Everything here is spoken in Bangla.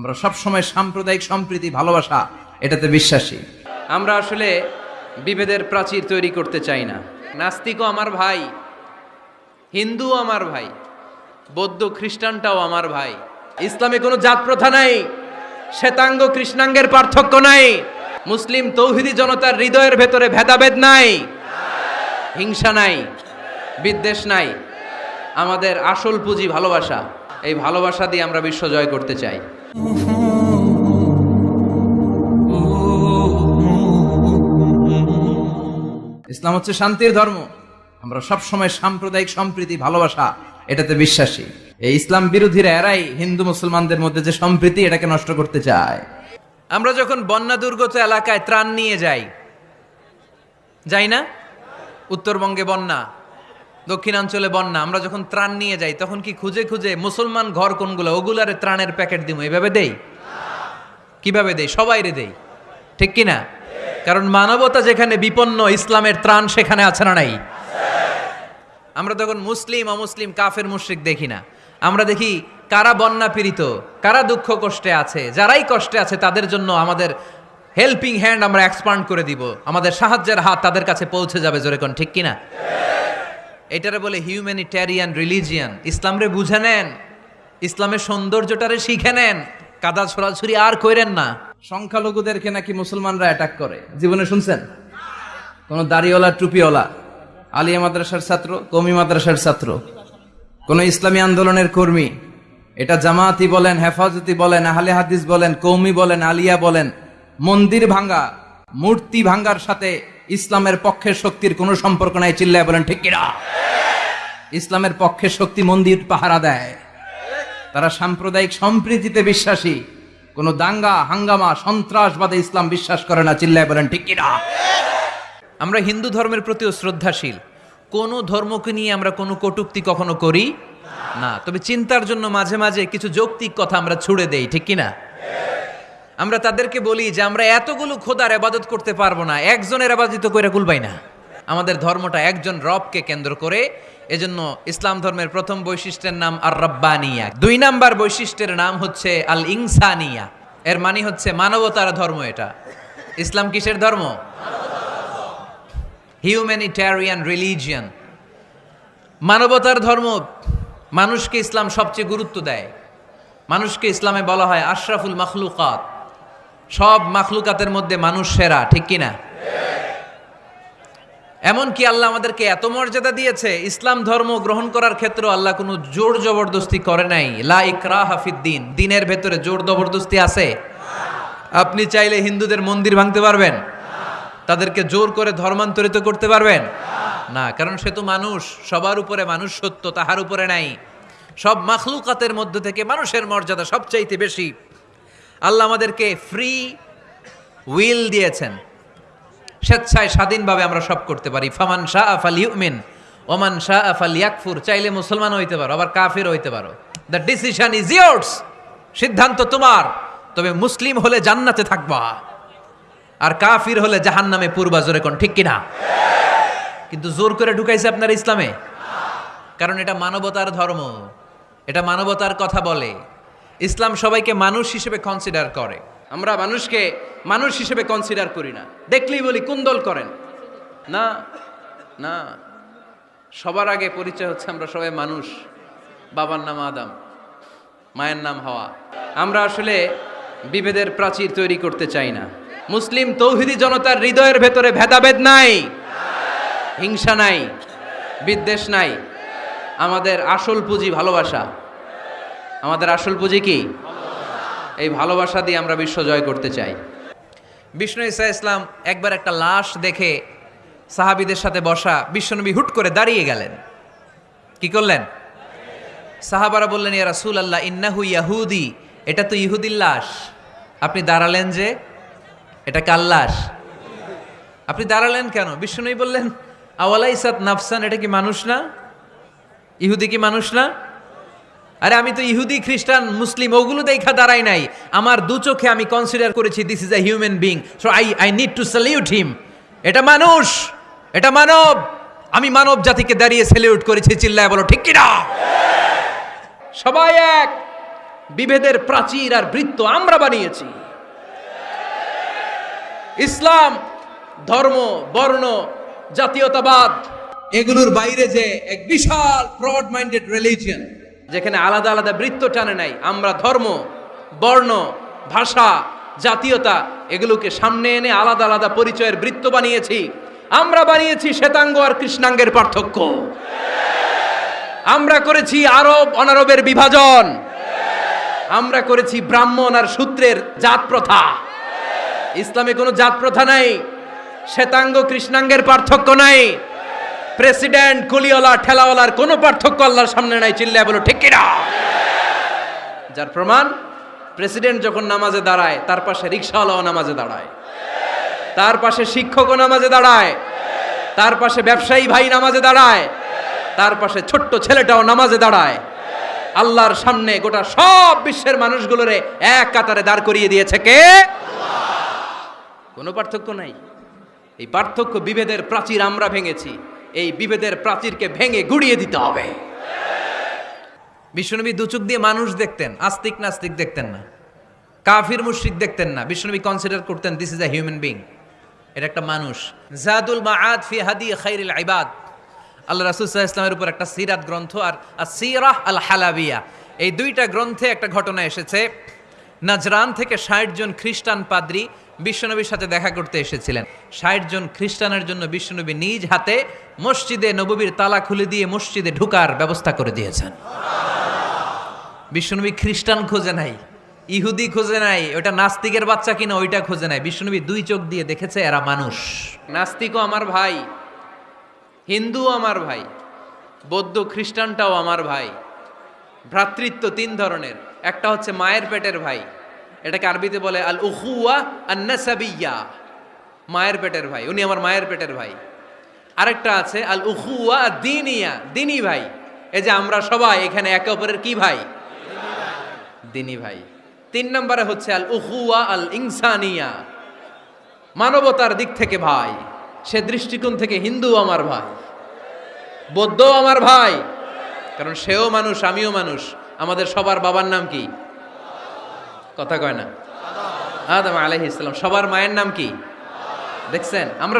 আমরা সব সময় সাম্প্রদায়িক সম্প্রীতি, ভালোবাসা, এটাতে বিশ্বাসী। আমরা আসলে বিভেদের প্রাচীর তৈরি করতে চাই না। নাস্তিকও আমার ভাই, হিন্দুও আমার ভাই, বৌদ্ধ খ্রিস্টানটাও আমার ভাই। ইসলামে কোনো জাত প্রথা নাই, শ্বেতাঙ্গ কৃষ্ণাঙ্গের পার্থক্য নাই, মুসলিম তৌহিদি জনতার হৃদয়ের ভেতরে ভেদাভেদ নাই, হিংসা নাই, বিদ্বেষ নাই। আমাদের আসল পুঁজি ভালোবাসা। এই ভালোবাসা দিয়ে আমরা বিশ্ব জয় করতে চাই। ইসলাম হচ্ছে শান্তির ধর্ম। আমরা সব সময় সাম্প্রদায়িক সম্প্রীতি, ভালোবাসা, এটাতে বিশ্বাসী। এই ইসলাম বিরোধীরা এরাই হিন্দু মুসলমানদের মধ্যে যে সম্প্রীতি এটাকে নষ্ট করতে চায়। আমরা যখন বন্যা দুর্গত এলাকায় ত্রাণ নিয়ে যাই যাই না? উত্তরবঙ্গে বন্যা। দক্ষিণাঞ্চলে বন্যা, আমরা যখন ত্রাণ নিয়ে যাই, তখন কি খুঁজে খুঁজে মুসলমান ঘর কোনগুলো? ওগুলারে ত্রাণের প্যাকেট দিব এভাবে দেই? কীভাবে দেই? সবাইরে দেই। ঠিক কি না কারণ মানবতা যেখানে বিপন্ন, ইসলামের ত্রাণ সেখানে আছে না নাই? আমরা তখন মুসলিম, অমুসলিম, কাফের, মুশরিক দেখি না। আমরা দেখি কারা বন্যা পীড়িত, কারা দুঃখ কষ্টে আছে, যারাই কষ্টে আছে, তাদের জন্য আমাদের হেল্পিং হ্যান্ড আমরা এক্সপান্ড করে দিব। আমাদের সাহায্যের হাত তাদের কাছে পৌঁছে যাবে, জোরে কোন ঠিক কিনা? এটারে বলে হিউম্যানিটেরিয়ান রিলিজিয়ান ইসলামরে বুঝে নেন। ইসলামের সৌন্দর্যটারে শিখে নেন। কাদা ছড়াছড়ি আর কইরেন না। সংখ্যালঘুদেরকে নাকি মুসলমানরা অ্যাটাক করে। জীবনে শুনছেন? কোন দাড়িওয়ালা, টুপিওয়ালা, আলিয়া মাদ্রাসার ছাত্র কমি মাদ্রাসার ছাত্র, কোন ইসলামী আন্দোলনের কর্মী, এটা জামাতি বলেন, হেফাজতি বলেন, আহলে হাদিস বলেন কৌমি বলেন, আলিয়া বলেন, মন্দির ভাঙ্গা, মূর্তি ভাঙ্গার সাথে ইসলামের পক্ষের শক্তির কোনো সম্পর্ক নাই, চিল্লায় বলেন, ঠিক কিনা? ইসলামের পক্ষের শক্তি মন্দির পাহারা দেয়। তারা সাম্প্রদায়িক সম্প্রীতিতে বিশ্বাসী। কোন দাঙ্গা, হাঙ্গামা, সন্ত্রাসবাদে ইসলাম বিশ্বাস করে না, চিল্লায় বলেন, ঠিক কিনা? আমরা হিন্দু ধর্মের প্রতিও শ্রদ্ধাশীল। কোনো ধর্মকে নিয়ে আমরা কোনো কটূক্তি কখনো করি না। তবে চিন্তার জন্য মাঝে মাঝে কিছু যৌক্তিক কথা আমরা ছুড়ে দেই, ঠিক কি না আমরা তাদেরকে বলি যে আমরা এতগুলো খোদার আবাদত করতে পারব না, একজনের আবাদিত করে কুলবাই না। আমাদের ধর্মটা একজন রবকে কেন্দ্র করে, এজন্য ইসলাম ধর্মের প্রথম বৈশিষ্ট্যের নাম আর রব্বানিয়া দুই নাম্বার বৈশিষ্ট্যের নাম হচ্ছে আল ইনসানিয়া এর মানে হচ্ছে মানবতার ধর্ম এটা। ইসলাম কিসের ধর্ম? হিউম্যানিটেরিয়ান রিলিজিয়ান মানবতার ধর্ম মানুষকে ইসলাম সবচেয়ে গুরুত্ব দেয়। মানুষকে ইসলামে বলা হয় আশরাফুল মাখলুকাত। সব মাখলুকাতের মধ্যে মানুষ সেরা, ঠিক কিনা? এমন কি আল্লাহ আমাদেরকে এত মর্যাদা দিয়েছে, ইসলাম ধর্ম গ্রহণ করার ক্ষেত্রে আল্লাহ কোনো জোর জবরদস্তি করে নাই। লা ইকরা হাফিদ্দিন দিনের ভেতরে জোর জবরদস্তি আছে? আপনি চাইলে হিন্দুদের মন্দির ভাঙতে পারবেন। তাদেরকে জোর করে ধর্মান্তরিত করতে পারবেন? না, কারণ সে তো মানুষ, সবার উপরে মানুষ সত্য, তাহার উপরে নাই। সব মাখলুকাতের মধ্য থেকে মানুষের মর্যাদা সবচাইতে বেশি। আল্লাহ আমাদেরকে ফ্রি উইল দিয়েছেন। স্বেচ্ছায় স্বাধীনভাবে আমরা সব করতে পারি। ফামান শাহ আফাল ইউমিন ওমান শাহ আফ আফাল ইয়াকফুর চাইলে মুসলমান হইতে পারো, আবার কাফির হইতে পারো। দ্য ডিসিশন ইজ ইয়ার্স সিদ্ধান্ত তোমার। তবে মুসলিম হলে জান্নাতে থাকবা। আর কাফির হলে জাহান নামে পূর্বা, জোরে কোন ঠিক কিনা? কিন্তু জোর করে ঢুকাইছে আপনার ইসলামে? কারণ এটা মানবতার ধর্ম। এটা মানবতার কথা বলে। ইসলাম সবাইকে মানুষ হিসেবে কনসিডার করে। আমরা মানুষকে মানুষ হিসেবে কনসিডার করি না। দেখলেই বলি, কুন্দল করেন। না না। সবার আগে পরিচয় হচ্ছে আমরা সবাই মানুষ। বাবার নাম আদম, মায়ের নাম হাওয়া। আমরা আসলে বিভেদের প্রাচীর তৈরি করতে চাই না। মুসলিম তৌহিদি জনতার হৃদয়ের ভেতরে ভেদাভেদ নাই, হিংসা নাই, বিদ্বেষ নাই। আমাদের আসল পুঁজি ভালোবাসা। আমাদের আসল পুঁজি কি? এই ভালোবাসা দিয়ে আমরা বিশ্ব জয় করতে চাই। বিষ্ণু ইসা ইসলাম একবার একটা লাশ দেখে সাহাবিদের সাথে বসা বিশ্বনবী হুট করে দাঁড়িয়ে গেলেন। কি করলেন? সাহাবারা বললেন, ইয়া রাসূল আল্লাহ ইন্নাহু ইয়াহুদি, এটা তো ইহুদির লাশ। আপনি দাঁড়ালেন যে, এটা কার লাশ? আপনি দাঁড়ালেন কেন? বিষ্ণুই বললেন আওয়ালা ইসাদ নাফসান, এটা কি মানুষ না? ইহুদি কি মানুষ না? আরে আমি তো ইহুদি, খ্রিস্টান, মুসলিম, ওগুলো দেখা দাঁড়াই নাই। আমার দু চোখে আমি কনসিডার করেছি this is a human being so I I need to salute him এটা মানুষ, এটা মানব। আমি মানব জাতিকে দাঁড়িয়ে স্যালিউট করেছি, চিল্লায় বলো, ঠিক কিনা? সবাই এক, বিভেদের প্রাচীর আর বৃত্ত আমরা বানিয়েছি। ইসলাম, ধর্ম, বর্ণ, জাতীয়তাবাদ, এগুলোর বাইরে যে এক বিশাল ব্রড মাইন্ডেড রিলিজিয়ন যেখানে আলাদা আলাদা বৃত্ত টানে নাই। আমরা ধর্ম, বর্ণ, ভাষা, জাতীয়তা এগুলোকে সামনে এনে আলাদা আলাদা পরিচয়ের বৃত্ত বানিয়েছি। আমরা বানিয়েছি শ্বেতাঙ্গ আর কৃষ্ণাঙ্গের পার্থক্য। আমরা করেছি আরব অনারবের বিভাজন। আমরা করেছি ব্রাহ্মণ আর সূত্রের জাত প্রথা। ইসলামে কোনো জাত প্রথা নাই। শ্বেতাঙ্গ, কৃষ্ণাঙ্গের পার্থক্য নাই। প্রেসিডেন্ট কুলিওয়ালা ঠেলাওয়ালার কোনো পার্থক্য আল্লাহর সামনে নাই, চিল্লায় বলো, ঠিক কিনা? যার প্রমাণ, প্রেসিডেন্ট যখন নামাজে দাঁড়ায়, তার পাশে রিক্সাওয়ালাও নামাজে দাঁড়ায়। তার পাশে শিক্ষকও নামাজে দাঁড়ায়। তার পাশে ব্যবসায়ী ভাই নামাজে দাঁড়ায়। তার পাশে ছোট্ট ছেলেটাও নামাজে দাঁড়ায়। আল্লাহর সামনে গোটা সব বিশ্বের মানুষগুলোরে এক কাতারে দাঁড় করিয়ে দিয়েছে কে? কোনো পার্থক্য নাই। এই পার্থক্য বিভেদের প্রাচীর আমরা ভেঙেছি। এই বিভেদের প্রাচীরকে ভেঙে গুড়িয়ে দিতে হবে। বিশ্বনবী দুচুক দিয়ে মানুষ দেখতেন, আস্তিক নাস্তিক দেখতেন না। কাফির, মুশরিক দেখতেন না। বিশ্বনবী কনসিডার করতেন this is a human being এটা একটা মানুষ। জাদুল মাআদ ফি হাদি খাইরুল ইবাদ। আল্লাহ রাসূল ইসলামের উপর একটা সিরাত গ্রন্থ আর সিরাহ আল হালাবিয়া এই দুইটা গ্রন্থে একটা ঘটনা এসেছে। নাজরান থেকে ষাট জন খ্রিস্টান পাদ্রী বিশ্বনবীর সাথে দেখা করতে এসেছিলেন। ষাট জন খ্রিস্টানের জন্য বিশ্বনবী নিজ হাতে মসজিদে নববীর তালা খুলে দিয়ে মসজিদে ঢুকার ব্যবস্থা করে দিয়েছেন। বিশ্বনবী খ্রিস্টান খোঁজে নাই, ইহুদি খোঁজে নাই, ওটা নাস্তিকের বাচ্চা কিনা ওইটা খোঁজে নাই। বিশ্বনবী দুই চোখ দিয়ে দেখেছে, এরা মানুষ। নাস্তিকও আমার ভাই, হিন্দুও আমার ভাই, বৌদ্ধ খ্রিস্টানটাও আমার ভাই। ভ্রাতৃত্ব তিন ধরনের, একটা হচ্ছে মায়ের পেটের ভাই এটাকে আরবিতে বলে আল উহুয়া আন্নাসাবিয়া, মায়ের পেটের ভাই। উনি আমার মায়ের পেটের ভাই। আরেকটা আছে আল উহুয়া দিনিয়া দিনী ভাই। এই যে আমরা সবাই এখানে একে অপরের কি ভাই? দিনী ভাই। তিন নম্বরে হচ্ছে আল উহুয়া আল ইনসানিয়া মানবতার দিক থেকে ভাই। সে দৃষ্টিকোণ থেকে হিন্দু আমার ভাই। বৌদ্ধ আমার ভাই। কারণ সেও মানুষ, আমিও মানুষ। আমাদের সবার বাবার নাম কি? কথা কয় না। আদম আলাইহিস ইসলাম সবার মায়ের নাম কি? দেখছেন? আমরা